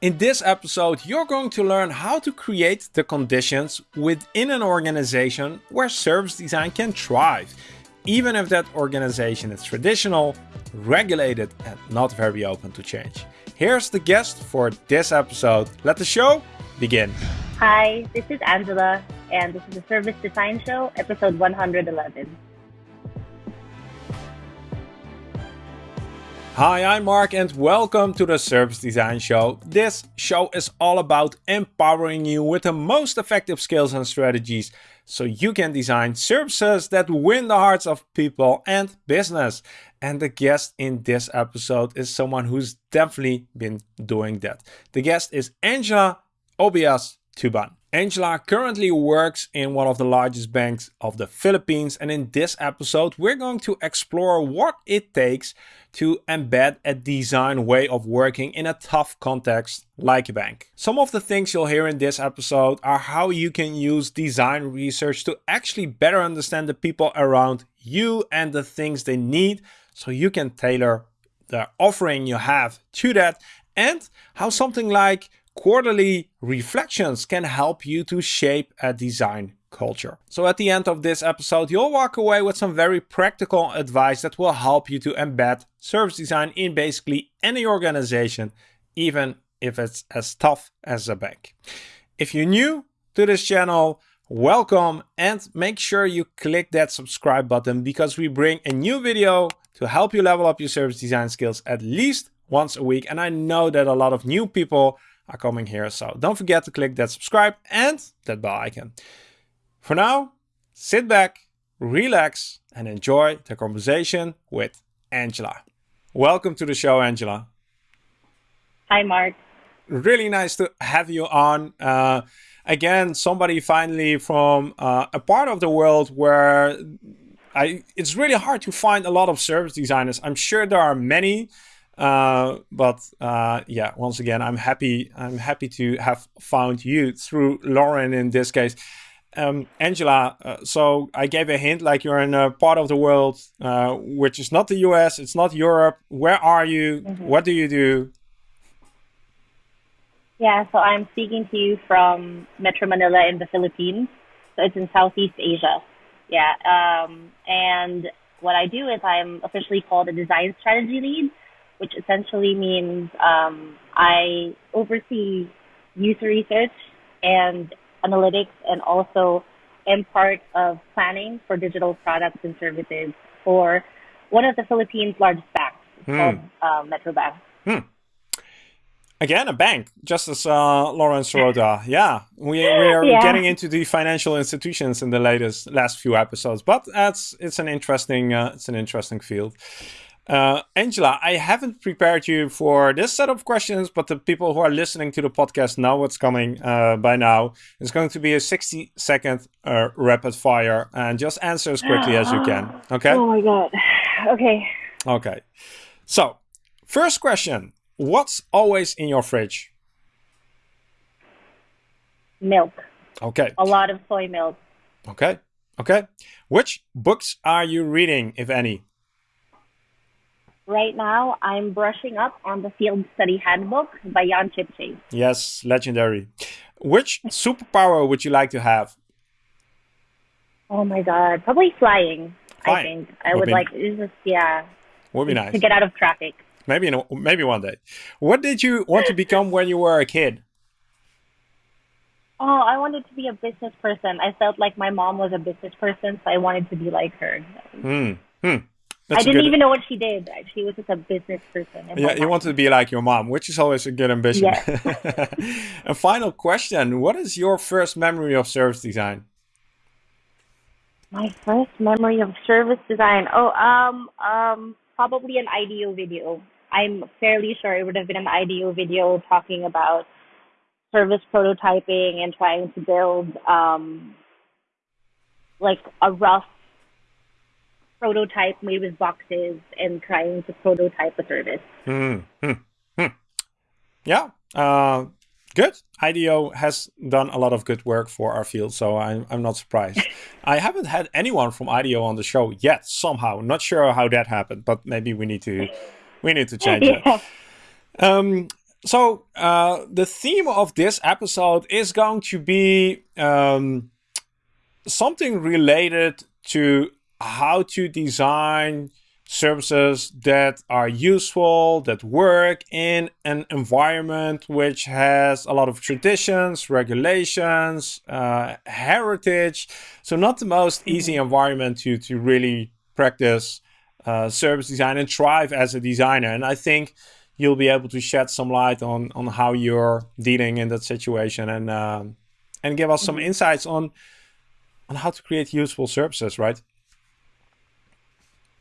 In this episode, you're going to learn how to create the conditions within an organization where service design can thrive, even if that organization is traditional, regulated, and not very open to change. Here's the guest for this episode. Let the show begin. Hi, this is Angela, and this is the Service Design Show, episode 111. Hi, I'm Mark and welcome to the Service Design Show. This show is all about empowering you with the most effective skills and strategies so you can design services that win the hearts of people and business. And the guest in this episode is someone who's definitely been doing that. The guest is Angela Obias Tuban. Angela currently works in one of the largest banks of the Philippines and in this episode we're going to explore what it takes to embed a design way of working in a tough context like a bank. Some of the things you'll hear in this episode are how you can use design research to actually better understand the people around you and the things they need so you can tailor the offering you have to that and how something like quarterly reflections can help you to shape a design culture. So at the end of this episode, you'll walk away with some very practical advice that will help you to embed service design in basically any organization, even if it's as tough as a bank. If you're new to this channel, welcome and make sure you click that subscribe button because we bring a new video to help you level up your service design skills at least once a week. And I know that a lot of new people are coming here. So don't forget to click that subscribe and that bell icon. For now, sit back, relax, and enjoy the conversation with Angela. Welcome to the show, Angela. Hi, Mark. Really nice to have you on. Uh, again, somebody finally from uh, a part of the world where I, it's really hard to find a lot of service designers. I'm sure there are many, uh, but uh, yeah, once again, I'm happy. I'm happy to have found you through Lauren in this case. Um, Angela, uh, so I gave a hint, like you're in a part of the world uh, which is not the US, it's not Europe. Where are you? Mm -hmm. What do you do? Yeah, so I'm speaking to you from Metro Manila in the Philippines. So it's in Southeast Asia. Yeah, um, and what I do is I'm officially called a design strategy lead which essentially means um, I oversee user research and analytics and also am part of planning for digital products and services for one of the Philippines' largest banks. It's hmm. called uh, Metrobank. Hmm. Again, a bank, just as uh, Lawrence Sirota. Yeah, we, we are yeah. getting into the financial institutions in the latest last few episodes, but that's it's an interesting uh, it's an interesting field. Uh, Angela, I haven't prepared you for this set of questions, but the people who are listening to the podcast know what's coming uh, by now. It's going to be a 60 second uh, rapid fire and just answer as quickly as you can. Okay? Oh my God. Okay. Okay. So, first question What's always in your fridge? Milk. Okay. A lot of soy milk. Okay. Okay. Which books are you reading, if any? Right now, I'm brushing up on the Field Study Handbook by Jan Chipchase. Yes, legendary. Which superpower would you like to have? Oh my god, probably flying. flying. I think I would, would like. Just, yeah. Would be nice to get out of traffic. Maybe in a, maybe one day. What did you want to become when you were a kid? Oh, I wanted to be a business person. I felt like my mom was a business person, so I wanted to be like her. Hmm. Hmm. That's I didn't good... even know what she did. She was just a business person. Yeah, you wanted to be like your mom, which is always a good ambition. Yeah. a final question. What is your first memory of service design? My first memory of service design. Oh, um, um, probably an IDEO video. I'm fairly sure it would have been an IDEO video talking about service prototyping and trying to build um, like a rough prototype made with boxes and trying to prototype a service. Mm hmm. Hmm. Yeah. Uh, good. IDEO has done a lot of good work for our field, so I'm, I'm not surprised. I haven't had anyone from IDEO on the show yet, somehow. Not sure how that happened, but maybe we need to we need to change yeah. it. Um, so uh, the theme of this episode is going to be um, something related to how to design services that are useful, that work in an environment which has a lot of traditions, regulations, uh, heritage. So not the most mm-hmm. easy environment to, to really practice uh, service design and thrive as a designer. And I think you'll be able to shed some light on, on how you're dealing in that situation and, um, and give us some mm-hmm. insights on, on how to create useful services, right?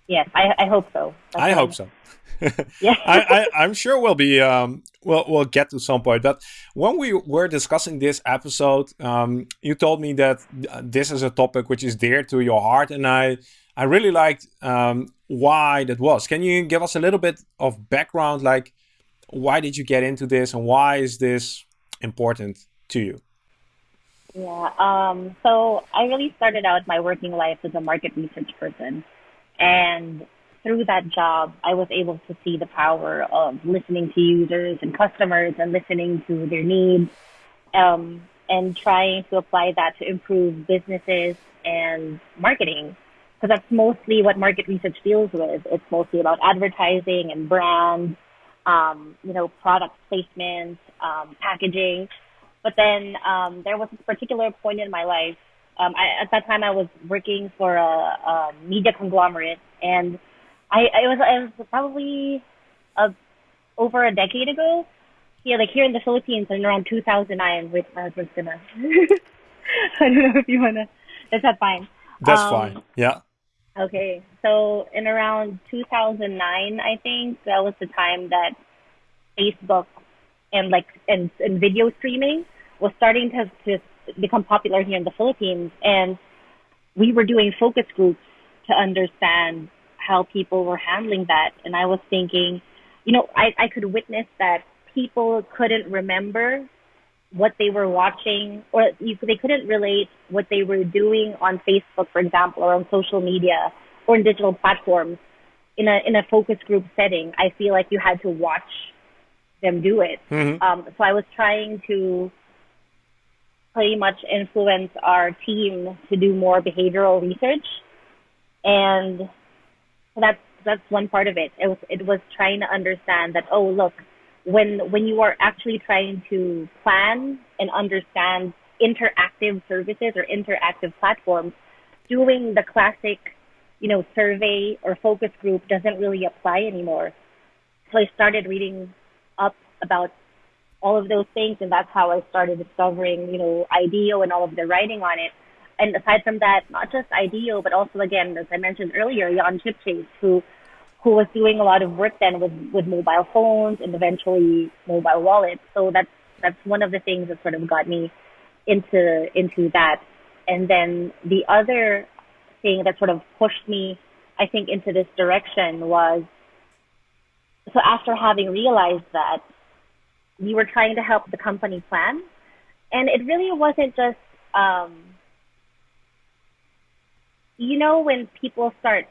Yes, I, I hope so. That's I hope so. yeah, I, I, am sure we'll be um, we'll we'll get to some point. But when we were discussing this episode, um, you told me that this is a topic which is dear to your heart, and I I really liked um, why that was. Can you give us a little bit of background, like why did you get into this, and why is this important to you? Yeah. Um, so I really started out my working life as a market research person. And through that job, I was able to see the power of listening to users and customers and listening to their needs um, and trying to apply that to improve businesses and marketing. Because that's mostly what market research deals with. It's mostly about advertising and brand, um, you know, product placement, um, packaging. But then um, there was this particular point in my life um, I, at that time, I was working for a, a media conglomerate, and I, I was I was probably a, over a decade ago. Yeah, like here in the Philippines, in around 2009. Wait, my husband's gonna. I don't know if you wanna. Is that fine? That's um, fine. Yeah. Okay, so in around 2009, I think that was the time that Facebook and like and, and video streaming was starting to to become popular here in the Philippines. And we were doing focus groups to understand how people were handling that. And I was thinking, you know, I, I could witness that people couldn't remember what they were watching or you, they couldn't relate what they were doing on Facebook, for example, or on social media or in digital platforms in a, in a focus group setting. I feel like you had to watch them do it. Mm-hmm. Um, so I was trying to pretty much influence our team to do more behavioral research. And that's that's one part of it. It was it was trying to understand that oh look, when when you are actually trying to plan and understand interactive services or interactive platforms, doing the classic, you know, survey or focus group doesn't really apply anymore. So I started reading up about all of those things. And that's how I started discovering, you know, IDEO and all of the writing on it. And aside from that, not just IDEO, but also again, as I mentioned earlier, Jan Chipchase, who who was doing a lot of work then with, with mobile phones and eventually mobile wallets. So that's that's one of the things that sort of got me into into that. And then the other thing that sort of pushed me, I think, into this direction was so after having realized that we were trying to help the company plan. And it really wasn't just, um, you know, when people start,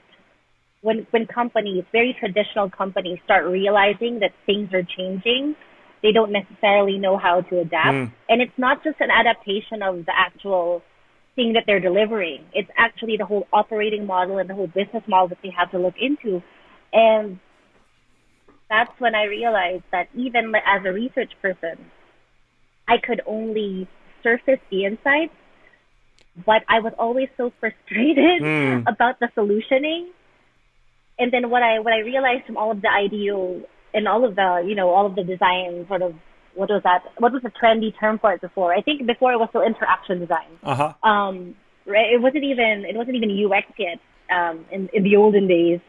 when, when companies, very traditional companies start realizing that things are changing, they don't necessarily know how to adapt. Mm. And it's not just an adaptation of the actual thing that they're delivering. It's actually the whole operating model and the whole business model that they have to look into. And that's when I realized that even as a research person, I could only surface the insights, but I was always so frustrated mm. about the solutioning. And then what I what I realized from all of the IDEO and all of the you know all of the design sort of what was that what was the trendy term for it before? I think before it was still interaction design. Uh-huh. Um, right? It wasn't even it wasn't even UX yet um, in in the olden days.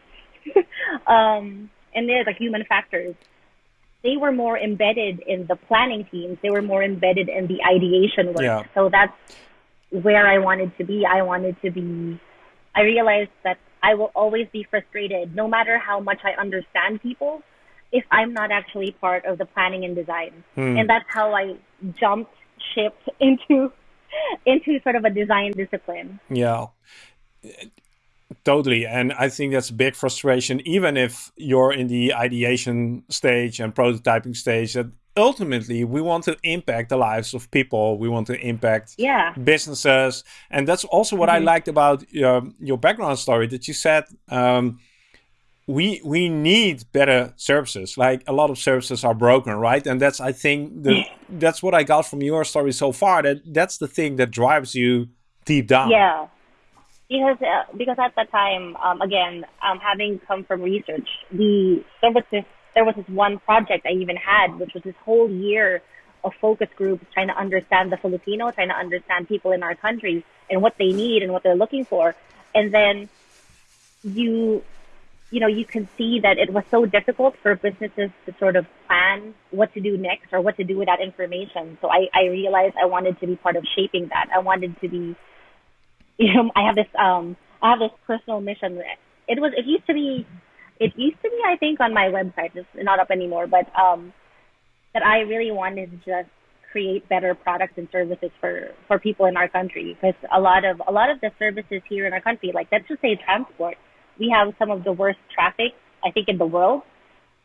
um, and there's like human factors. They were more embedded in the planning teams. They were more embedded in the ideation work. Yeah. So that's where I wanted to be. I wanted to be. I realized that I will always be frustrated, no matter how much I understand people, if I'm not actually part of the planning and design. Hmm. And that's how I jumped ship into into sort of a design discipline. Yeah Totally. And I think that's a big frustration, even if you're in the ideation stage and prototyping stage, that ultimately we want to impact the lives of people. We want to impact yeah. businesses, and that's also what mm-hmm. I liked about your, your background story. That you said um, we we need better services. Like a lot of services are broken, right? And that's I think the, that's what I got from your story so far. That that's the thing that drives you deep down. Yeah because uh, because at the time, um, again, um, having come from research, the there was this there was this one project I even had, which was this whole year of focus groups trying to understand the Filipino, trying to understand people in our country and what they need and what they're looking for, and then you you know you can see that it was so difficult for businesses to sort of plan what to do next or what to do with that information. So I, I realized I wanted to be part of shaping that. I wanted to be you know, I have this um I have this personal mission. It was it used to be it used to be I think on my website. It's not up anymore, but um that I really wanted to just create better products and services for for people in our country because a lot of a lot of the services here in our country, like let's just say transport, we have some of the worst traffic I think in the world.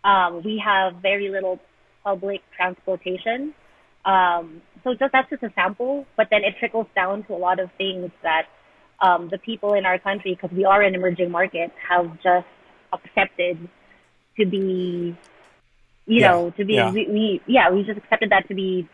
Um, we have very little public transportation. Um, so just that's just a sample, but then it trickles down to a lot of things that um, the people in our country, because we are an emerging market, have just accepted to be, you yeah. know, to be, yeah. We, we, yeah, we just accepted that to be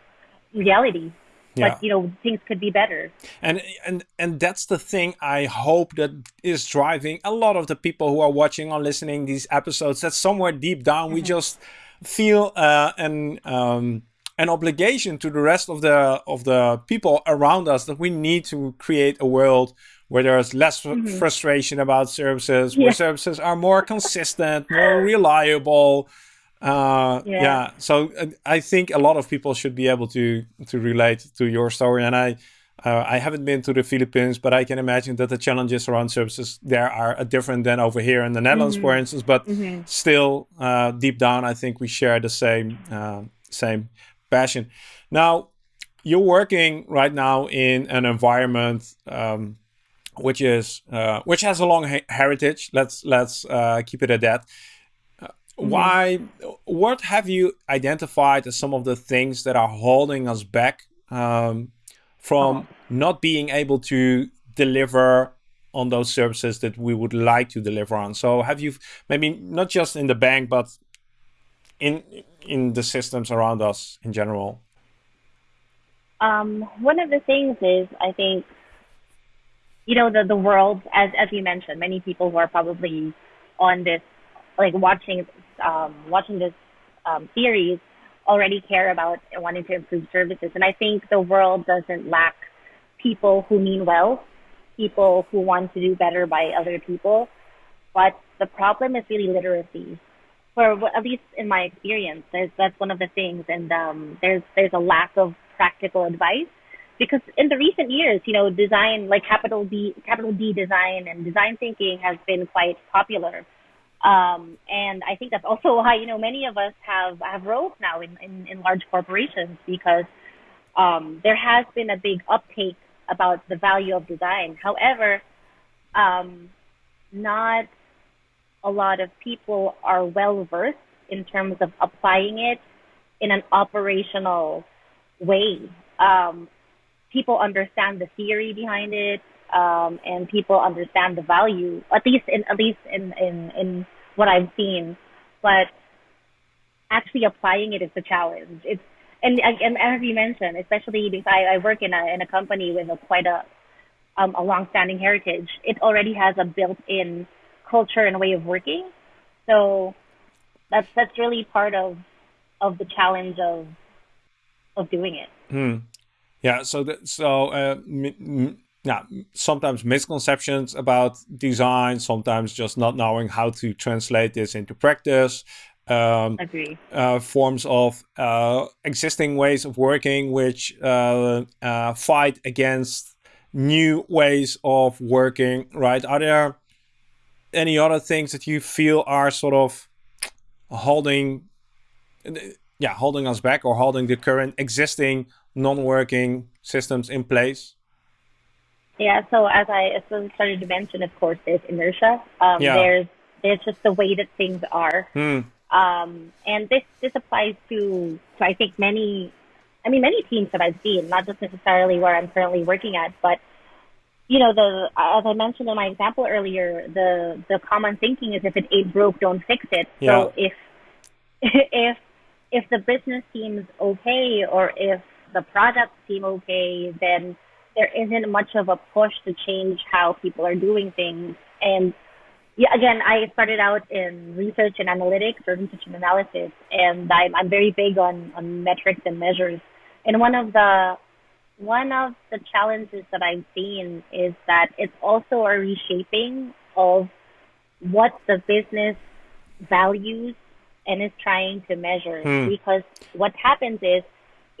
reality. Yeah. But you know, things could be better. And and and that's the thing I hope that is driving a lot of the people who are watching or listening these episodes. That somewhere deep down mm-hmm. we just feel uh, an um, an obligation to the rest of the of the people around us that we need to create a world where there's less mm -hmm. frustration about services, yeah. where services are more consistent, more reliable. Uh, yeah. yeah. So uh, I think a lot of people should be able to to relate to your story. And I uh, I haven't been to the Philippines, but I can imagine that the challenges around services there are different than over here in the Netherlands, mm -hmm. for instance. But mm -hmm. still, uh, deep down, I think we share the same uh, same passion. Now, you're working right now in an environment um, which is uh, which has a long heritage. Let's let's uh, keep it at that. Uh, mm-hmm. Why? What have you identified as some of the things that are holding us back um, from oh. not being able to deliver on those services that we would like to deliver on? So, have you maybe not just in the bank, but in in the systems around us in general? Um, one of the things is I think you know, the, the world, as, as you mentioned, many people who are probably on this, like watching, um, watching this um, series already care about wanting to improve services. And I think the world doesn't lack people who mean well, people who want to do better by other people. But the problem is really literacy. For at least in my experience, there's, that's one of the things. And um, there's there's a lack of practical advice because in the recent years, you know, design like capital D, capital D design and design thinking has been quite popular. Um, and I think that's also why, you know, many of us have, have roles now in, in, in large corporations because, um, there has been a big uptake about the value of design. However, um, not a lot of people are well versed in terms of applying it in an operational way. Um, people understand the theory behind it, um, and people understand the value, at least in at least in in in what I've seen. But actually applying it is the challenge. It's and and as you mentioned, especially because I, I work in a in a company with a quite a um, a long-standing heritage, it already has a built-in culture and way of working. So that's that's really part of of the challenge of of doing it. Hmm. Yeah, so that, so uh, yeah, sometimes misconceptions about design, sometimes just not knowing how to translate this into practice. Um, Agree. Uh, forms of uh, existing ways of working which uh, uh, fight against new ways of working, right? Are there any other things that you feel are sort of holding, yeah, holding us back or holding the current existing non-working systems in place? Yeah, so as I started to mention, of course, there's inertia. Um, yeah. There's there's just the way that things are. Hmm. Um, and this this applies to to I think many, I mean many teams that I've seen, not just necessarily where I'm currently working at, but you know the as I mentioned in my example earlier, the the common thinking is if it ain't broke, don't fix it. Yeah. So if if if the business seems okay or if the products seem okay, then there isn't much of a push to change how people are doing things. And yeah, again, I started out in research and analytics or research and analysis, and I'm, I'm very big on, on metrics and measures. And one of the one of the challenges that I've seen is that it's also a reshaping of what the business values and is trying to measure. Hmm. Because what happens is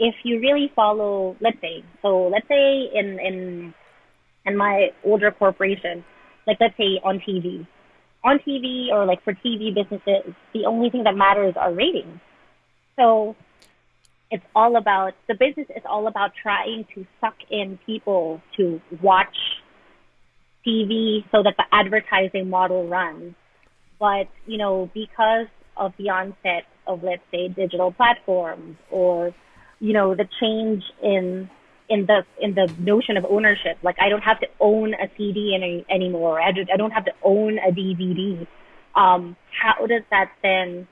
if you really follow, let's say, so let's say in in in my older corporation, like let's say on TV, on TV or like for TV businesses, the only thing that matters are ratings. So it's all about the business is all about trying to suck in people to watch TV so that the advertising model runs. But, you know, because of the onset of let's say digital platforms or, you know, the change in in the in the notion of ownership. Like I don't have to own a CD any, anymore. I, do, I don't have to own a DVD. Um, how does that then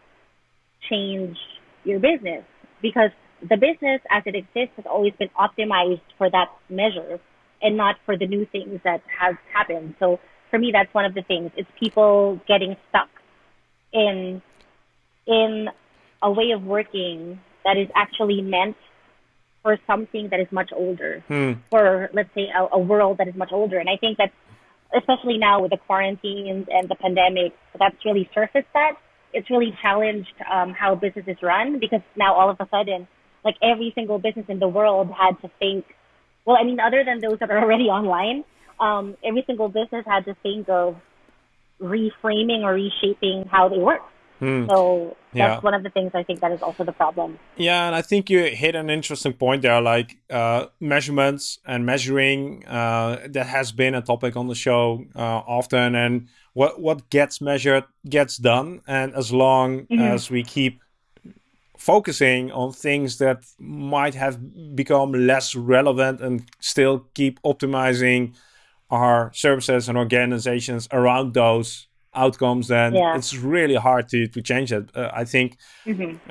change your business? Because the business as it exists has always been optimized for that measure and not for the new things that have happened. So for me, that's one of the things. It's people getting stuck in in a way of working that is actually meant for something that is much older, Hmm. for let's say a, a world that is much older. And I think that, especially now with the quarantines and the pandemic, that's really surfaced that. It's really challenged um, how businesses run because now all of a sudden, like every single business in the world had to think. Well, I mean, other than those that are already online, um, every single business had to think of reframing or reshaping how they work. Hmm. So that's Yeah. one of the things I think that is also the problem. Yeah, and I think you hit an interesting point there, like uh, measurements and measuring. Uh, that has been a topic on the show uh, often, and what what gets measured gets done. And as long as we keep focusing on things that might have become less relevant and still keep optimizing our services and organizations around those outcomes, then Yeah. it's really hard to to change it. Uh, I think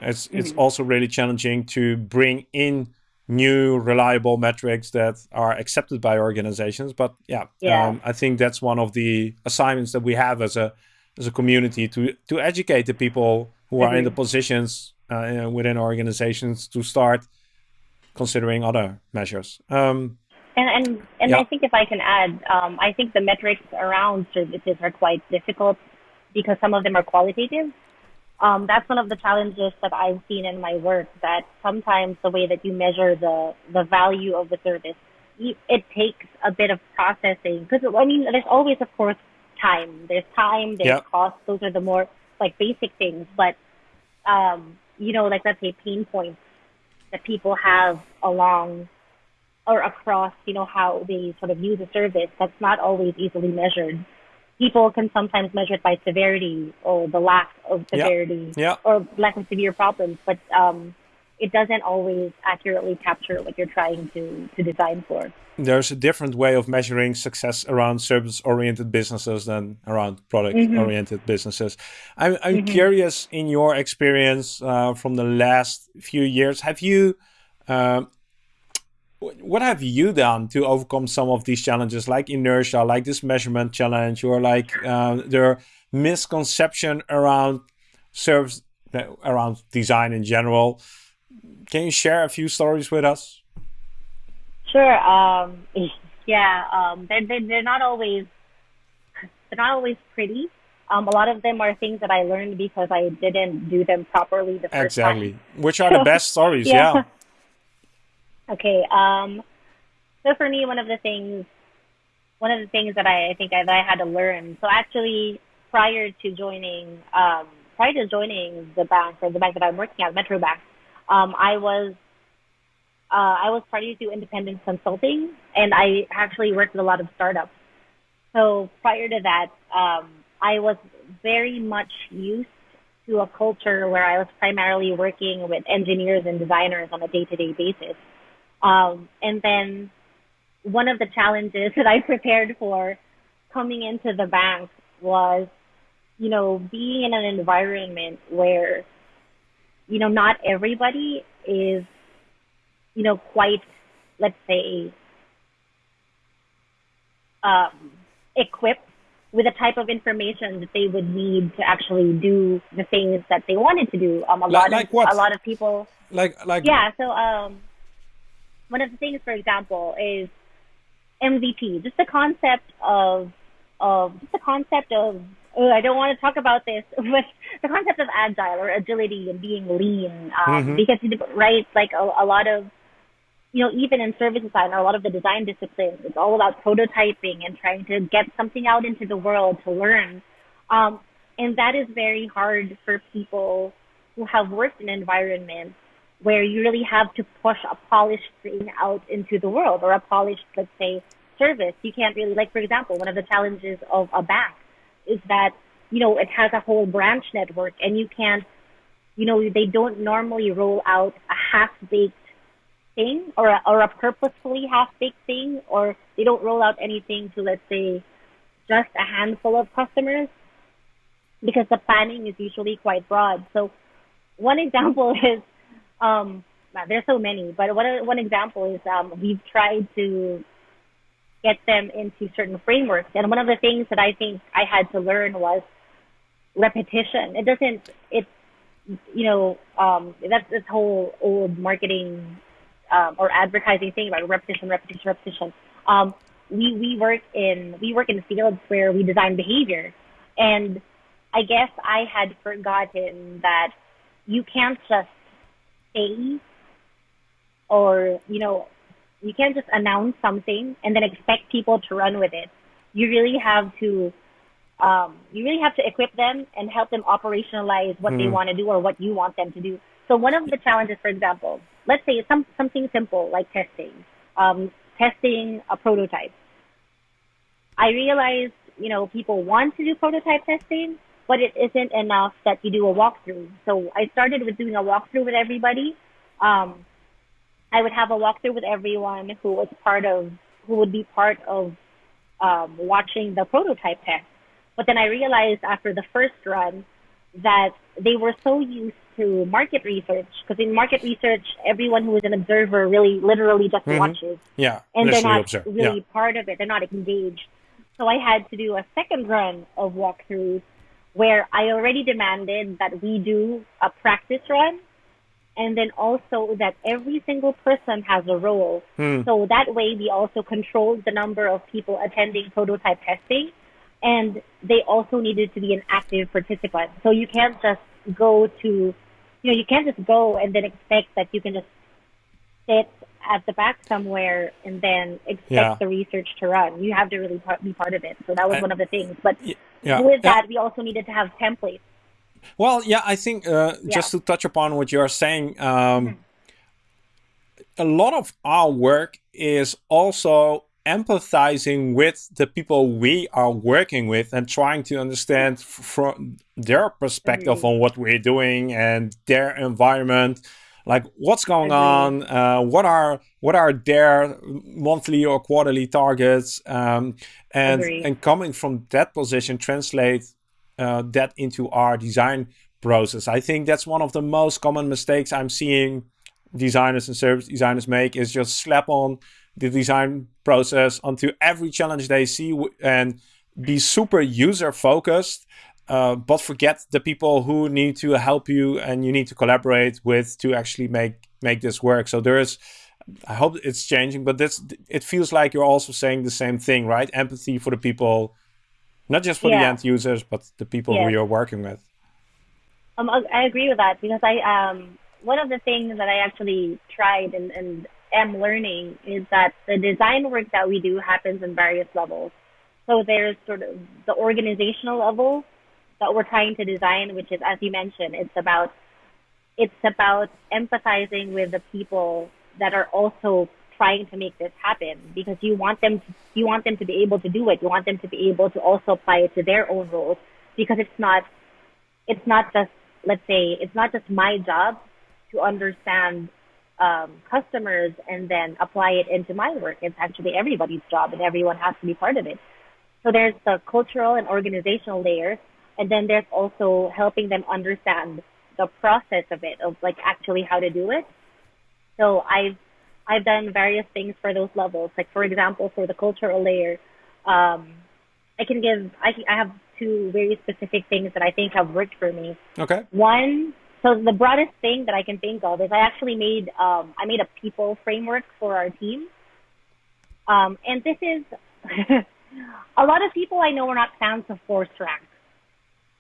it's it's also really challenging to bring in new reliable metrics that are accepted by organizations. But yeah, Yeah. Um, I think that's one of the assignments that we have as a as a community to to educate the people who are in the positions uh, within organizations to start considering other measures. Um, And and and Yeah. I think if I can add, um, I think the metrics around services are quite difficult because some of them are qualitative. Um, that's one of the challenges that I've seen in my work. That sometimes the way that you measure the the value of the service, it takes a bit of processing. Because I mean, there's always, of course, time. There's time. There's Yeah. cost. Those are the more like basic things. But um, you know, like let's say pain points that people have along or across, you know, how they sort of use a service, that's not always easily measured. People can sometimes measure it by severity or the lack of severity Yeah. or lack of severe problems, but um, it doesn't always accurately capture what you're trying to, to design for. there's a different way of measuring success around service-oriented businesses than around product-oriented businesses. I'm, I'm curious, in your experience uh, from the last few years, have you, um, what have you done to overcome some of these challenges, like inertia, like this measurement challenge, or like uh, the misconception around service, around design in general? Can you share a few stories with us? Sure. Um, yeah. Um, they're, they're, they're not always, they're not always pretty. Um, a lot of them are things that I learned because I didn't do them properly the first time. Exactly. Which are the best stories? Yeah. yeah. Okay. Um, so for me, one of the things, one of the things that I, I think I, that I had to learn. So actually, prior to joining, um, prior to joining the bank or the bank that I'm working at, Metrobank, um, I was, uh, I was starting to independent consulting, and I actually worked with a lot of startups. So prior to that, um, I was very much used to a culture where I was primarily working with engineers and designers on a day-to-day basis. Um, and then one of the challenges that I prepared for coming into the bank was, you know, being in an environment where, you know, not everybody is, you know, quite, let's say, um, equipped with the type of information that they would need to actually do the things that they wanted to do. Um, a like, lot like of what? a lot of people. Like like Yeah. So um, one of the things, for example, is MVP. Just the concept of of just the concept of. Oh, I don't want to talk about this, but the concept of agile or agility and being lean, um, Mhm. because right, like a, a lot of you know, even in service design or a lot of the design disciplines, it's all about prototyping and trying to get something out into the world to learn. Um, and that is very hard for people who have worked in environments where you really have to push a polished thing out into the world or a polished, let's say, service. You can't really, like, for example, one of the challenges of a bank is that, you know, it has a whole branch network and you can't, you know, they don't normally roll out a half-baked thing or a, or a purposefully half-baked thing or they don't roll out anything to, let's say, just a handful of customers because the planning is usually quite broad. So one example is, um, there's so many, but one, one example is um, we've tried to get them into certain frameworks. And one of the things that I think I had to learn was repetition. It doesn't, it's, you know, um, that's this whole old marketing um, or advertising thing about repetition, repetition, repetition. Um, we we work in we work in fields where we design behavior, and I guess I had forgotten that you can't just say or you know you can't just announce something and then expect people to run with it. You really have to um, you really have to equip them and help them operationalize what they Mhm. want to do or what you want them to do. So one of the challenges, for example, let's say some something simple like testing, um, testing a prototype. I realized, you know, people want to do prototype testing, but it isn't enough that you do a walkthrough. So I started with doing a walkthrough with everybody. Um, I would have a walkthrough with everyone who was part of, who would be part of um, watching the prototype test. But then I realized after the first run that they were so used to market research, because in market research, everyone who is an observer really literally just Mhm. watches yeah, and they're not observe. really Yeah. part of it. They're not engaged. So I had to do a second run of walkthroughs where I already demanded that we do a practice run and then also that every single person has a role. Hmm. So that way we also controlled the number of people attending prototype testing and they also needed to be an active participant. So you can't just go to, you know, you can't just go and then expect that you can just sit at the back somewhere and then expect Yeah. the research to run. You have to really part, be part of it. So that was one of the things. But Yeah. with yeah. that, we also needed to have templates. Well, yeah, I think uh, just to touch upon what you're saying, um, a lot of our work is also empathizing with the people we are working with and trying to understand from their perspective Agreed. on what we're doing and their environment like what's going on? Uh, what are what are their monthly or quarterly targets? Um, and Agreed. and coming from that position translate uh, that into our design process. I think that's one of the most common mistakes i'm seeing designers and service designers make is just slap on the design process onto every challenge they see and be super user focused uh, but forget the people who need to help you and you need to collaborate with to actually make make this work. So there's i hope it's changing but that's it feels like you're also saying the same thing right? Empathy for the people not just for the end users but the people who you're working with. Um, I I agree with that because I um one of the things that I actually tried and, and am learning is that the design work that we do happens in various levels. So there's sort of the organizational level that we're trying to design, which is as you mentioned, it's about it's about empathizing with the people that are also trying to make this happen because you want them to, you want them to be able to do it. You want them to be able to also apply it to their own roles because it's not it's not just let's say it's not just my job to understand um, customers and then apply it into my work. It's actually everybody's job and everyone has to be part of it. So there's the cultural and organizational layer. And then there's also helping them understand the process of it, of like actually how to do it. So I've, I've done various things for those levels. Like for example, for the cultural layer, um, I can give, I, I have two very specific things that I think have worked for me. Okay. One, so the broadest thing that I can think of is I actually made, um, I made a people framework for our team. Um, and this is, a lot of people I know are not fans of force rank.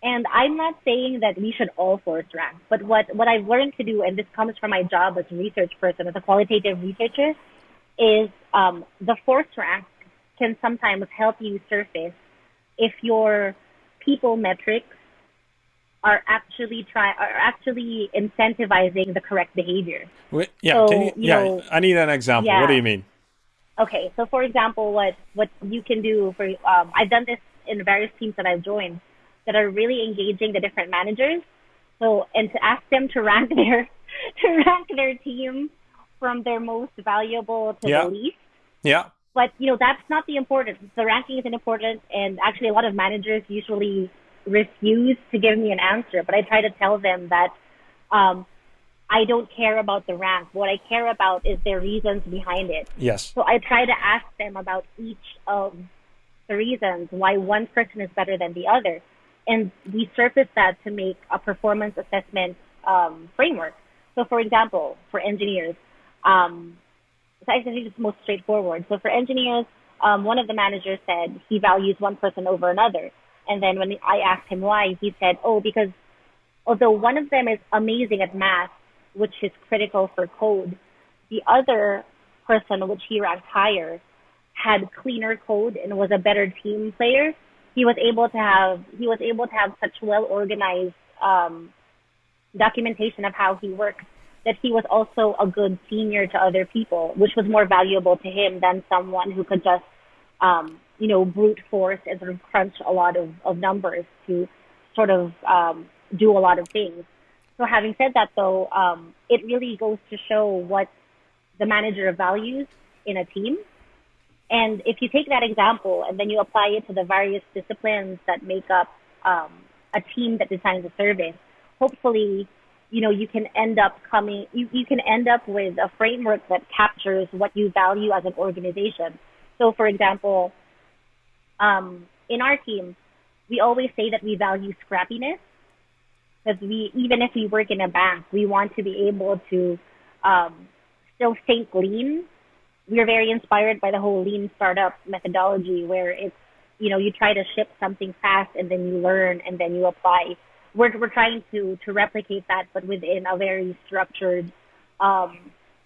And I'm not saying that we should all force rank, but what, what I've learned to do, and this comes from my job as a research person, as a qualitative researcher, is um, the force rank can sometimes help you surface if your people metrics are actually try are actually incentivizing the correct behavior. Wait, yeah, so, you, you yeah. Know, I need an example. Yeah. What do you mean? Okay, so for example, what what you can do for um, I've done this in various teams that I've joined that are really engaging the different managers. So and to ask them to rank their to rank their team from their most valuable to yeah. the least. Yeah. But you know that's not the important. The ranking isn't important, and actually a lot of managers usually refuse to give me an answer. But I try to tell them that um, I don't care about the rank. What I care about is their reasons behind it. Yes. So I try to ask them about each of the reasons why one person is better than the other, and we surface that to make a performance assessment um, framework. So, for example, for engineers, um, so I think it's most straightforward. So for engineers, um, one of the managers said he values one person over another. And then when I asked him why, he said, oh, because although one of them is amazing at math, which is critical for code, the other person, which he ranked higher, had cleaner code and was a better team player. He was able to have he was able to have such well organized um, documentation of how he works that he was also a good senior to other people, which was more valuable to him than someone who could just, um, you know, brute force and sort of crunch a lot of, of numbers to sort of um, do a lot of things. So having said that, though, um, it really goes to show what the manager values in a team. And if you take that example and then you apply it to the various disciplines that make up um, a team that designs a service, hopefully you know, you can end up coming, you, you can end up with a framework that captures what you value as an organization. So for example, um, in our team, we always say that we value scrappiness because we, even if we work in a bank, we want to be able to um, still think lean. We're very inspired by the whole lean startup methodology where it's, you know, you try to ship something fast and then you learn and then you apply we're we're trying to to replicate that, but within a very structured, um,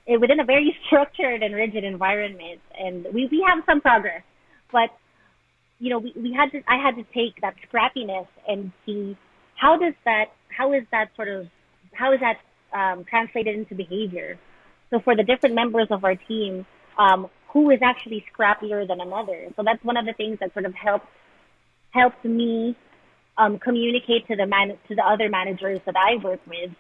eh, within a very structured and rigid environment. And we we have some progress, but you know we we had to I had to take that scrappiness and see how does that how is that sort of how is that um, translated into behavior. So for the different members of our team, um, who is actually scrappier than another? So that's one of the things that sort of helped helped me um, communicate to the man to the other managers that I work with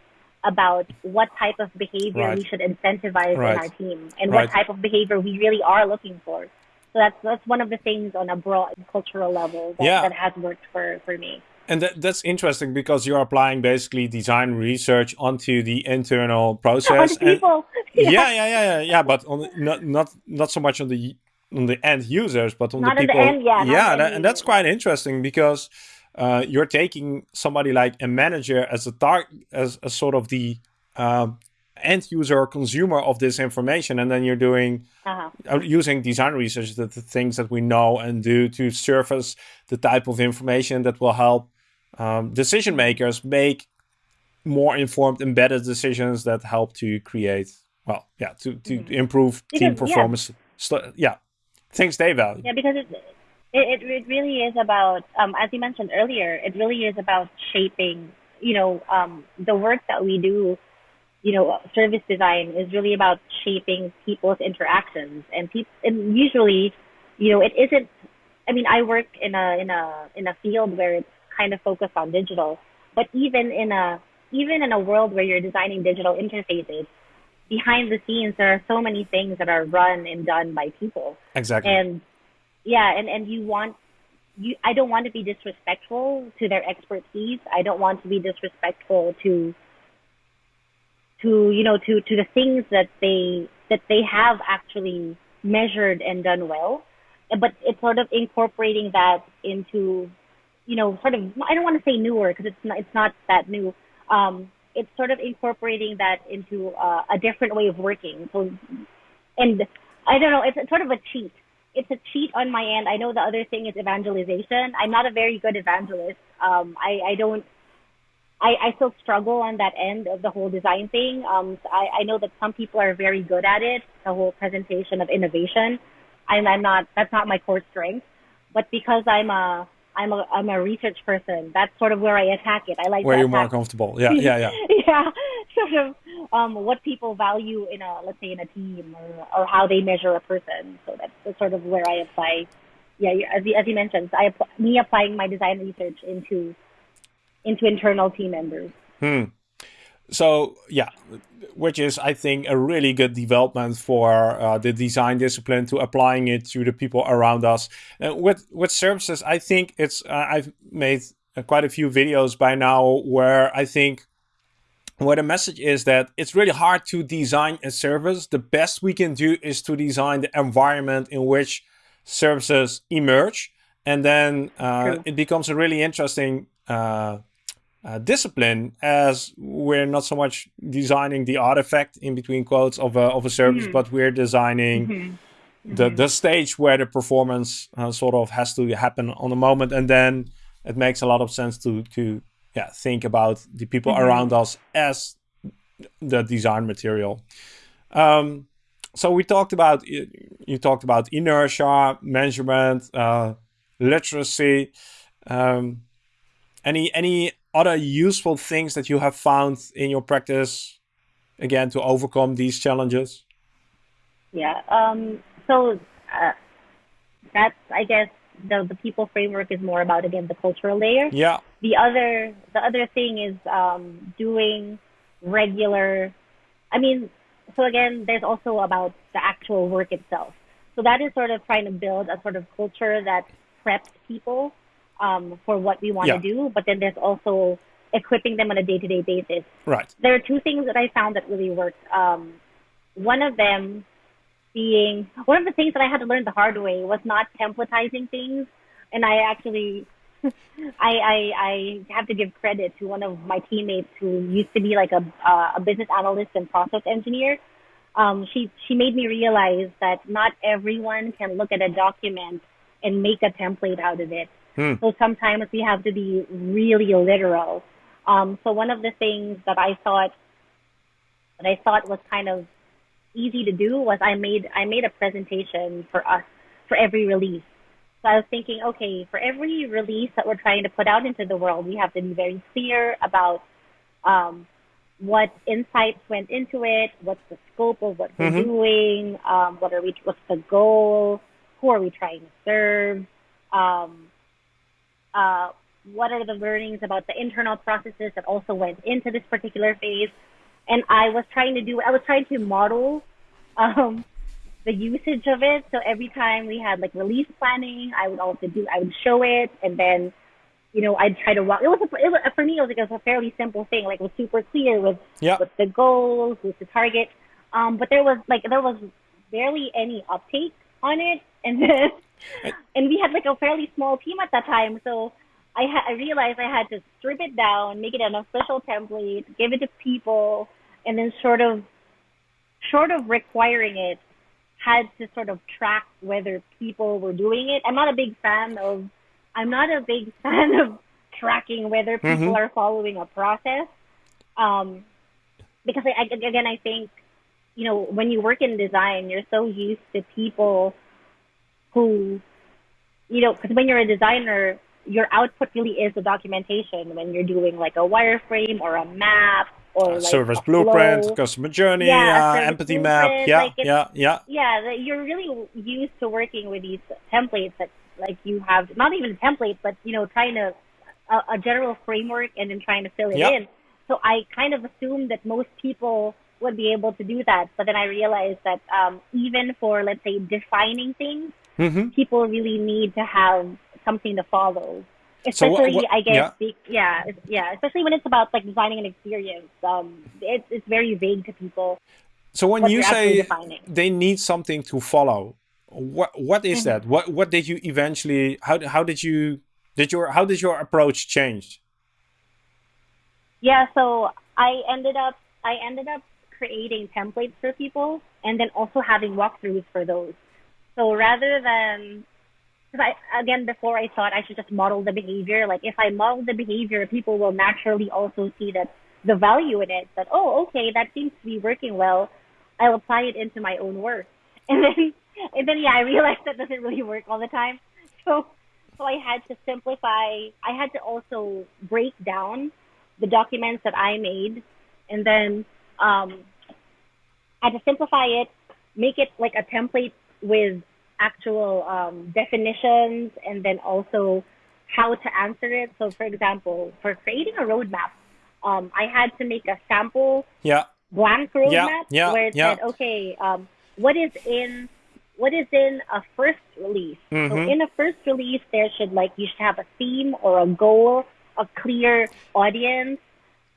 about what type of behavior right. we should incentivize right. in our team and right. what type of behavior we really are looking for. So that's that's one of the things on a broad cultural level that, yeah. that has worked for, for me. And that, that's interesting because you're applying basically design research onto the internal process. On people. yeah. yeah, yeah, yeah, yeah, But on not not not so much on the on the end users, but on not the people. The end, yeah, yeah, that, and that's quite interesting because uh, you're taking somebody like a manager as a tar- as a sort of the um, end user or consumer of this information, and then you're doing uh-huh. uh, using design research, the, the, things that we know and do to surface the type of information that will help um, decision makers make more informed, embedded decisions that help to create, well, yeah, to to mm-hmm. improve because, team performance. Yeah. yeah, things they value. Yeah, because it's it, it, really is about, um, as you mentioned earlier, it really is about shaping, you know, um, the work that we do, you know, service design is really about shaping people's interactions and people, and usually, you know, it isn't, I mean, I work in a, in a, in a field where it's kind of focused on digital, but even in a, even in a world where you're designing digital interfaces, behind the scenes, there are so many things that are run and done by people. Exactly. And yeah, and, and you want, you, I don't want to be disrespectful to their expertise. I don't want to be disrespectful to, to, you know, to, to the things that they, that they have actually measured and done well. But it's sort of incorporating that into, you know, sort of, I don't want to say newer because it's not, it's not that new. Um, it's sort of incorporating that into uh, a different way of working. So, and I don't know, it's sort of a cheat. It's a cheat on my end. I know the other thing is evangelization. I'm not a very good evangelist. Um, I, I don't, I, I still struggle on that end of the whole design thing. Um, so I, I know that some people are very good at it, the whole presentation of innovation. I'm, I'm not, that's not my core strength. But because I'm a, I'm a I'm a research person. That's sort of where I attack it. I like where you're more comfortable. Yeah, yeah, yeah. yeah, sort of um, what people value in a let's say in a team or or how they measure a person. So that's, that's sort of where I apply. Yeah, as you, as you mentioned, I me applying my design research into into internal team members. Hmm. So yeah, which is I think a really good development for uh, the design discipline to applying it to the people around us. And with with services, I think it's uh, I've made uh, quite a few videos by now where I think where the message is that it's really hard to design a service. The best we can do is to design the environment in which services emerge, and then uh, it becomes a really interesting uh, discipline as we're not so much designing the artifact in between quotes of a, of a service, mm -hmm. but we're designing mm -hmm. the, mm -hmm. the stage where the performance uh, sort of has to happen on the moment. And then it makes a lot of sense to, to yeah, think about the people mm-hmm. around us as the design material. Um, so we talked about, you talked about inertia, measurement, uh, literacy. Um, any any other useful things that you have found in your practice, again, to overcome these challenges? Yeah. Um, so uh, that's, I guess, the, the people framework is more about, again, the cultural layer. Yeah. The other, the other thing is um, doing regular, I mean, so again, there's also about the actual work itself. So that is sort of trying to build a sort of culture that preps people um, for what we want to yeah. do, but then there's also equipping them on a day-to-day basis. Right. There are two things that I found that really worked. Um, one of them being one of the things that I had to learn the hard way was not templatizing things, and I actually. I, I I have to give credit to one of my teammates who used to be like a uh, a business analyst and process engineer. Um, she she made me realize that not everyone can look at a document and make a template out of it. Hmm. So sometimes we have to be really literal. Um, so one of the things that I thought that I thought was kind of easy to do was I made I made a presentation for us for every release. So I was thinking, okay, for every release that we're trying to put out into the world, we have to be very clear about um, what insights went into it, what's the scope of what we're mm-hmm. doing, um, what are we, what's the goal, who are we trying to serve, um, uh, what are the learnings about the internal processes that also went into this particular phase. And I was trying to do, I was trying to model um, the usage of it. So every time we had like release planning, I would also do, I would show it and then, you know, I'd try to walk. It was, a, it was for me, it was, like, it was a fairly simple thing. Like it was super clear with, yeah. with the goals, with the target. Um, but there was like, there was barely any uptake on it. And then, and we had like a fairly small team at that time. So I, ha- I realized I had to strip it down, make it an official template, give it to people, and then sort of, short of requiring it, had to sort of track whether people were doing it. I'm not a big fan of, I'm not a big fan of tracking whether people mm-hmm. are following a process. Um, because I, again, I think, you know, when you work in design, you're so used to people who, you know, because when you're a designer, your output really is the documentation when you're doing like a wireframe or a map or like service blueprint, flow. customer journey, yeah, uh, empathy map. Yeah, like yeah, yeah. Yeah, you're really used to working with these templates that like you have not even a template, but you know, trying to a, a general framework and then trying to fill it in. so I kind of assumed that most people would be able to do that. But then I realized that um, even for, let's say, defining things, mm-hmm. people really need to have something to follow. Especially, so what, what, I guess, yeah. yeah, yeah, especially when it's about like designing an experience. Um, it's it's very vague to people. So when you say they need something to follow, what what is mm-hmm. that? What what did you eventually? How how did you did your how did your approach change? Yeah, so I ended up I ended up creating templates for people and then also having walkthroughs for those. So rather than because I again before I thought I should just model the behavior. Like if I model the behavior, people will naturally also see that the value in it. That oh, okay, that seems to be working well. I'll apply it into my own work. And then and then yeah, I realized that doesn't really work all the time. So so I had to simplify. I had to also break down the documents that I made, and then um, I had to simplify it, make it like a template with actual um, definitions, and then also how to answer it. So, for example, for creating a roadmap, um, I had to make a sample yeah. blank roadmap yeah. Yeah. where it yeah. said, okay, um, what is in what is in a first release. Mm-hmm. So in a first release, there should like you should have a theme or a goal, a clear audience,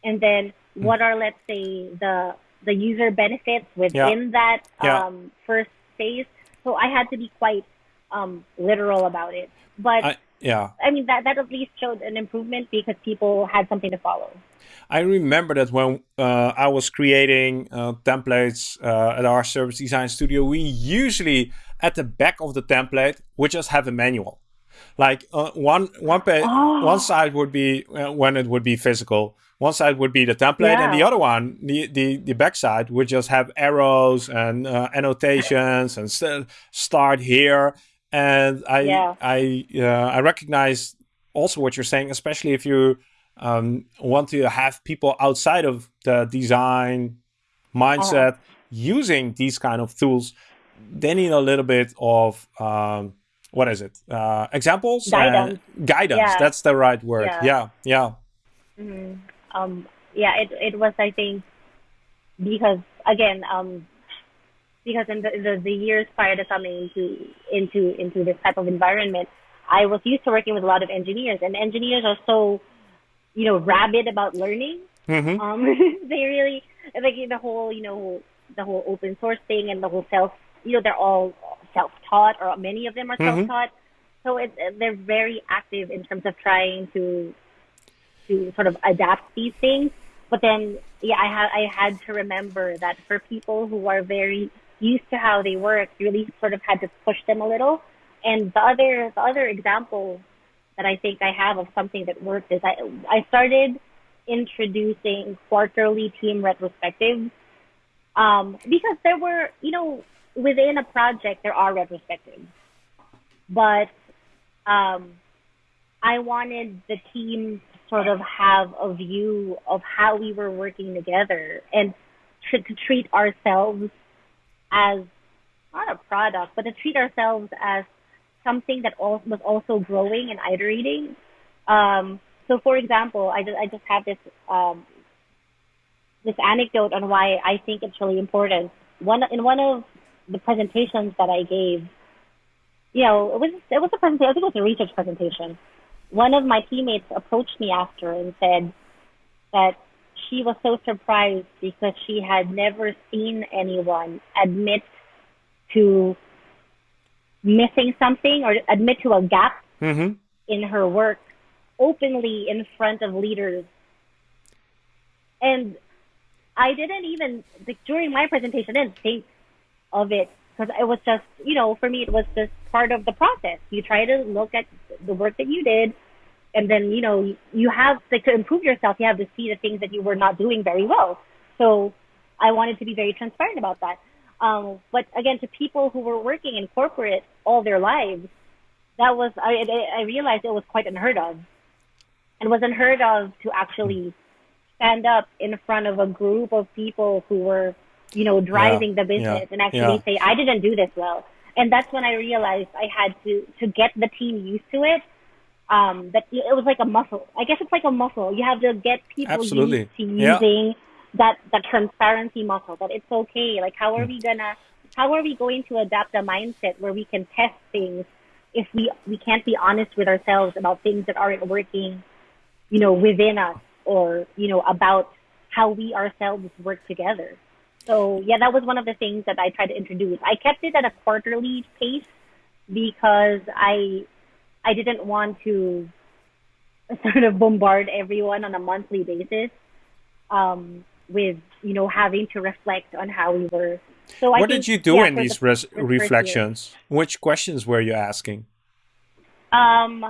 and then what are let's say the the user benefits within that. Um, first phase. So I had to be quite um, literal about it, but. I, yeah. I mean that that at least showed an improvement because people had something to follow. I remember that when uh, I was creating uh, templates uh, at our service design studio, we usually at the back of the template we just have a manual. Like uh, one one page, oh. one side would be uh, when it would be physical. One side would be the template, yeah. and the other one, the the the back side, would just have arrows and uh, annotations and st start here. And I yeah. I I recognize also what you're saying, especially if you um, want to have people outside of the design mindset uh-huh. using these kind of tools, they need a little bit of um, what is it? Uh, examples? Guidance. Uh, guidance. Yeah. That's the right word. Yeah. Yeah. yeah. Mm-hmm. Um, yeah. It it was I think because again um, because in the, the, the years prior to coming into into into this type of environment, I was used to working with a lot of engineers, and engineers are so you know, rabid about learning. Mm-hmm. Um, they really like the whole, you know, the whole open source thing and the whole self. You know, they're all self-taught, or many of them are mm-hmm. self-taught. So it, they're very active in terms of trying to to sort of adapt these things. But then, yeah, I had I had to remember that for people who are very used to how they work, you really sort of had to push them a little. And the other the other example that I think I have of something that worked is I I started introducing quarterly team retrospectives um, because there were you know within a project there are retrospectives, but um, I wanted the team sort of have a view of how we were working together and to, to treat ourselves as not a product, but to treat ourselves as something that was also growing and iterating. Um, so, for example, I just, I just have this um, this anecdote on why I think it's really important. One in one of the presentations that I gave, you know, it was it was a presentation. I think it was a research presentation. One of my teammates approached me after and said that she was so surprised because she had never seen anyone admit to missing something or admit to a gap mm-hmm. in her work openly in front of leaders. And I didn't even, like, during my presentation, I didn't think of it because it was just, you know, for me, it was just part of the process. You try to look at the work that you did, and then, you know, you have, like, to improve yourself, you have to see the things that you were not doing very well. So I wanted to be very transparent about that. Um, but again, to people who were working in corporate all their lives, that was I, I realized it was quite unheard of. It was unheard of to actually stand up in front of a group of people who were, you know, driving yeah, the business yeah, and actually yeah. say, "I didn't do this well." And that's when I realized I had to to get the team used to it. Um, that it was like a muscle. I guess it's like a muscle. You have to get people Absolutely. used to Yeah. using that that transparency muscle. That it's okay. Like how are we gonna? How are we going to adapt a mindset where we can test things if we we can't be honest with ourselves about things that aren't working, you know, within us or you know about how we ourselves work together. So yeah, that was one of the things that I tried to introduce. I kept it at a quarterly pace because I I didn't want to sort of bombard everyone on a monthly basis um, with you know having to reflect on how we were. So I what think, did you do yeah, in these the- res- the reflections? Which questions were you asking? Um,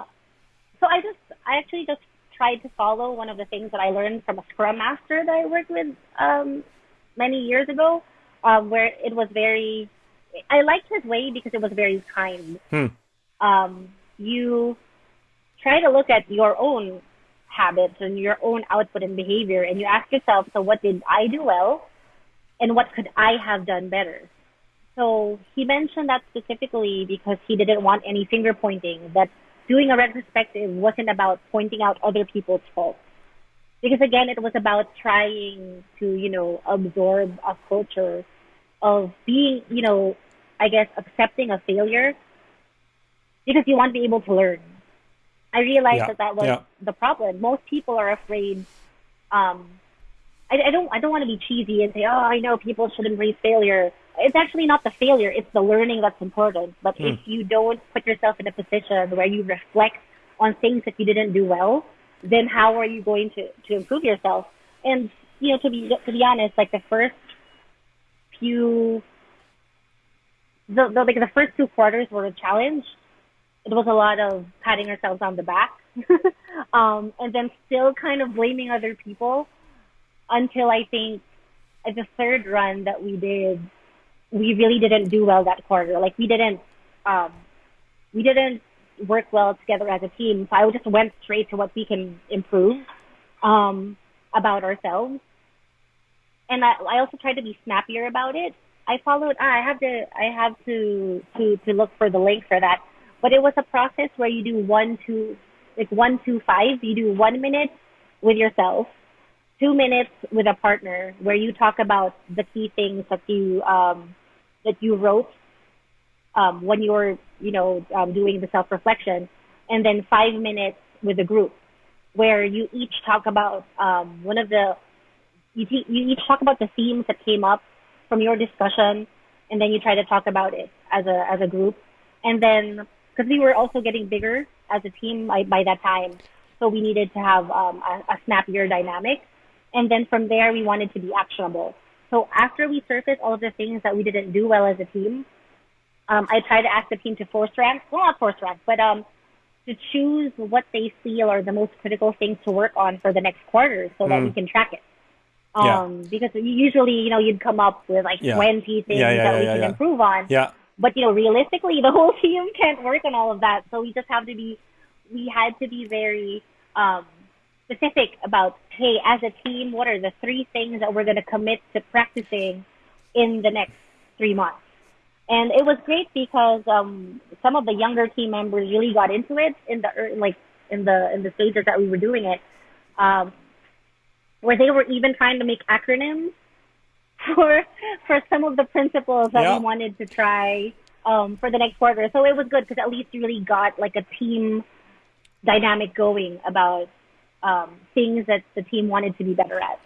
so I just, I actually just tried to follow one of the things that I learned from a Scrum Master that I worked with um, many years ago, um, where it was very, I liked his way because it was very kind. Hmm. Um, you try to look at your own habits and your own output and behavior, and you ask yourself, so what did I do well, and what could I have done better? So he mentioned that specifically because he didn't want any finger pointing, that doing a retrospective wasn't about pointing out other people's faults. Because again, it was about trying to, you know, absorb a culture of being, you know, I guess accepting a failure because you want to be able to learn. I realized Yeah, that that was yeah. the problem. Most people are afraid. Um, I, I don't. I don't want to be cheesy and say, "Oh, I know people should embrace failure." It's actually not the failure; it's the learning that's important. But if you don't put yourself in a position where you reflect on things that you didn't do well, then how are you going to to improve yourself? And you know, to be to be honest, like the first few, the, the like the first two quarters were a challenge it was a lot of patting ourselves on the back um, and then still kind of blaming other people until I think at the third run that we did, we really didn't do well that quarter. Like we didn't, um, we didn't work well together as a team. So I just went straight to what we can improve um, about ourselves. And I, I also tried to be snappier about it. I followed. I have to. I have to to to look for the link for that but it was a process where you do one two like one two five. You do one minute with yourself two minutes with a partner where you talk about the key things that you um that you wrote um when you were you know um, doing the self reflection and then five minutes with a group where you each talk about um one of the you, te- you each talk about the themes that came up from your discussion and then you try to talk about it as a as a group. And then because we were also getting bigger as a team by, by that time, so we needed to have um, a, a snappier dynamic. And then from there, we wanted to be actionable. So after we surfaced all of the things that we didn't do well as a team, um, I tried to ask the team to force rank, well, not force rank, but um, to choose what they feel are the most critical things to work on for the next quarter, so that we can track it. Yeah. Um, because usually, you know, you'd come up with like Yeah. 20 things Yeah, that we yeah, can yeah. improve on Yeah, but you know realistically the whole team can't work on all of that. So we just have to be we had to be very um specific about hey as a team what are the three things that we're going to commit to practicing in the next three months? And it was great because um some of the younger team members really got into it in the like in the in the stages that we were doing it. Um where they were even trying to make acronyms for for some of the principles that Yeah. we wanted to try um, for the next quarter. So it was good because at least you really got like a team dynamic going about um, things that the team wanted to be better at.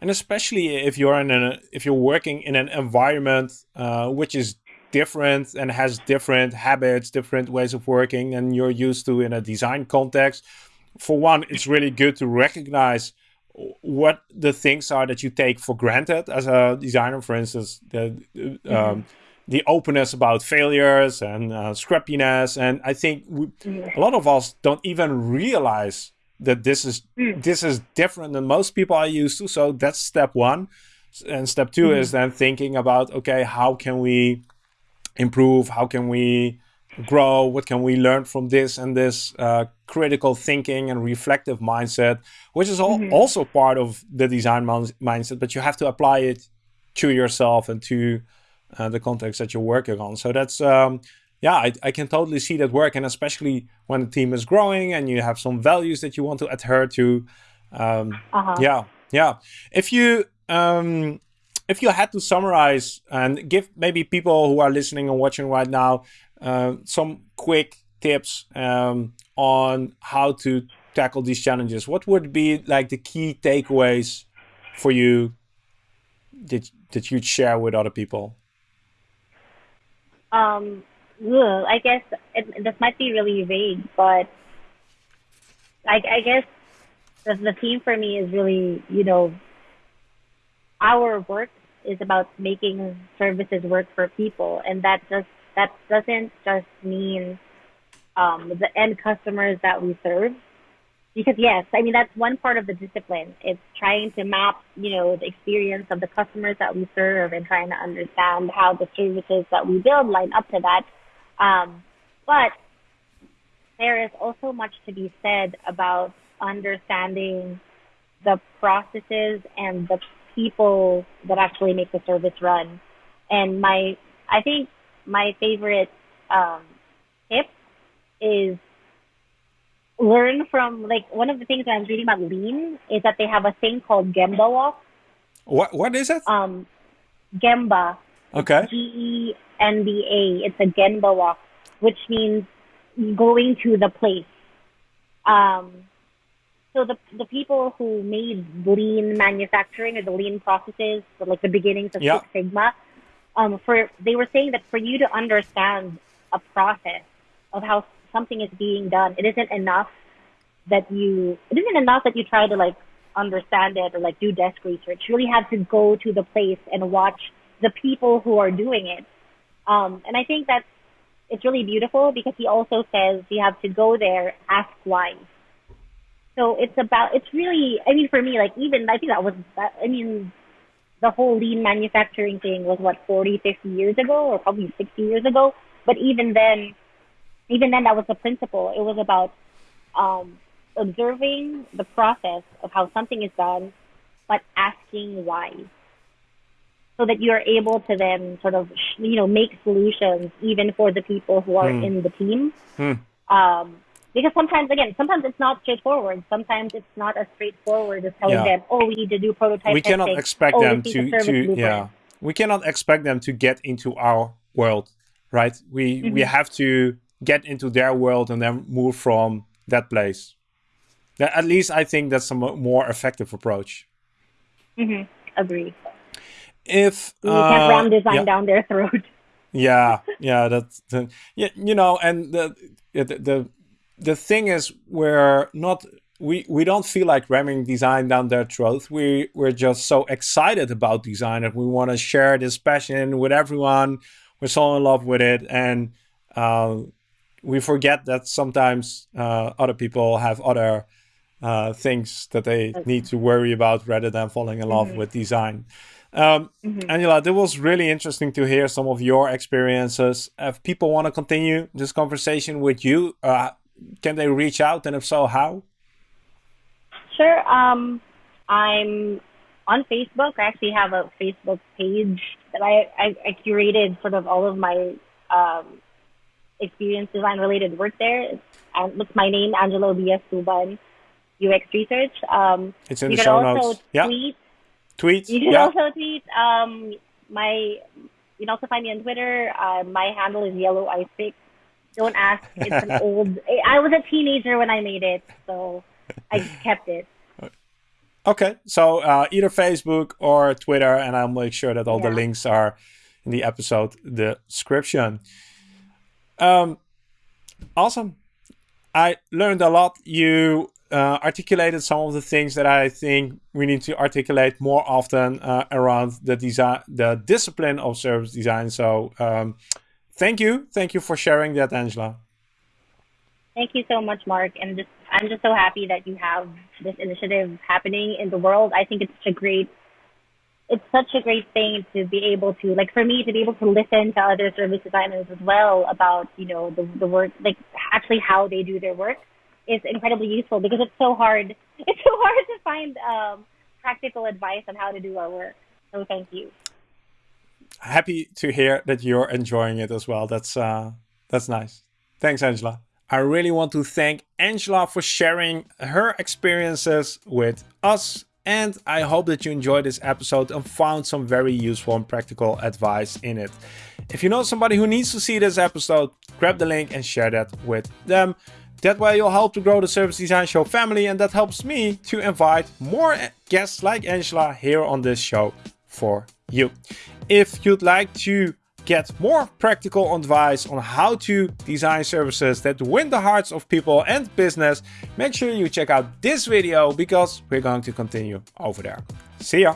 and especially if you're in a if you're working in an environment uh, which is different and has different habits, different ways of working, and you're used to in a design context. For one, it's really good to recognize what the things are that you take for granted as a designer. For instance, the um, the openness about failures and uh, scrappiness, and I think we, a lot of us don't even realize that this is this is different than most people are used to. So that's step one, and step 2 is then thinking about okay, how can we improve? How can we grow? What can we learn from this and this uh, critical thinking and reflective mindset, which is all, also part of the design mindset, but you have to apply it to yourself and to uh, the context that you're working on. So that's um, yeah, I, I can totally see that work, and especially when the team is growing and you have some values that you want to adhere to. Um, uh-huh. Yeah, yeah. If you um, if you had to summarize and give maybe people who are listening and watching right now uh, some quick tips um, on how to tackle these challenges, what would be like the key takeaways for you that that you'd share with other people? Um, well, I guess it, this might be really vague, but I, I guess the, the theme for me is really, you know, our work is about making services work for people, and that just that doesn't just mean um, the end customers that we serve. Because yes, I mean that's one part of the discipline. It's trying to map, you know, the experience of the customers that we serve and trying to understand how the services that we build line up to that. Um, but there is also much to be said about understanding the processes and the people that actually make the service run. And my, I think my favorite um, tip is learn from like one of the things that I'm reading about lean is that they have a thing called Gemba walk. What what is it? Um, Gemba. Okay. G E N B A. It's a Gemba walk, which means going to the place. Um, so the the people who made lean manufacturing or the lean processes, like the beginnings of yeah. Six Sigma, um, for they were saying that for you to understand a process of how something is being done, it isn't enough that you it isn't enough that you try to like understand it or like do desk research. You really have to go to the place and watch the people who are doing it. Um, and I think that's it's really beautiful because he also says you have to go there, ask why. So it's about, it's really, I mean, for me, like even, I think that was, that, I mean, the whole lean manufacturing thing was what, 40, 50 years ago or probably 60 years ago. But even then, even then that was the principle. It was about, um, observing the process of how something is done, but asking why. So that you're able to then sort of, you know, make solutions even for the people who are mm. in the team. Mm. Um, because sometimes, again, sometimes it's not straightforward. Sometimes it's not as straightforward as telling yeah. them, "Oh, we need to do prototype." We testing. cannot expect oh, them to, to yeah. We cannot expect them to get into our world, right? We mm-hmm. we have to get into their world and then move from that place. At least I think that's a more effective approach. Mm-hmm. Agree. If you uh, can't ram design yeah. down their throat. yeah, yeah, that's yeah, you know, and the the, the the thing is we're not we we don't feel like ramming design down their throat. We we're just so excited about design that we want to share this passion with everyone. We're so in love with it, and uh, we forget that sometimes uh, other people have other uh, things that they need to worry about rather than falling in love mm -hmm. with design. Um, mm -hmm. Angela, it was really interesting to hear some of your experiences. If people want to continue this conversation with you, uh, can they reach out, and if so, how? Sure. Um, I'm on Facebook. I actually have a Facebook page that I, I, I curated sort of all of my um, experience design related work there. It's, it's my name, Angela B.S. Tuban, UX Research. Um, it's in the show notes. Yeah. Tweet. Tweet. You can yeah. also tweet. Um, my you can also find me on Twitter. Uh, my handle is Yellow Ice Pick. Don't ask. It's an old. I was a teenager when I made it, so I kept it. Okay, so uh, either Facebook or Twitter, and I'll make sure that all yeah. the links are in the episode description. Um, awesome. I learned a lot. You uh, articulated some of the things that I think we need to articulate more often uh, around the design, the discipline of service design. So um, thank you. Thank you for sharing that, Angela. Thank you so much, Mark. And just, I'm just so happy that you have this initiative happening in the world. I think it's such a great, it's such a great thing to be able to, like for me, to be able to listen to other service designers as well about, you know, the, the work, like actually how they do their work is incredibly useful because it's so hard. It's so hard to find um, practical advice on how to do our work. So thank you happy to hear that you're enjoying it as well. That's uh, That's nice. Thanks, Angela. I really want to thank Angela for sharing her experiences with us. And I hope that you enjoyed this episode and found some very useful and practical advice in it. If you know somebody who needs to see this episode, grab the link and share that with them. That way you'll help to grow the Service Design Show family and that helps me to invite more guests like Angela here on this show for you. If you'd like to get more practical advice on how to design services that win the hearts of people and business, make sure you check out this video because we're going to continue over there. See ya!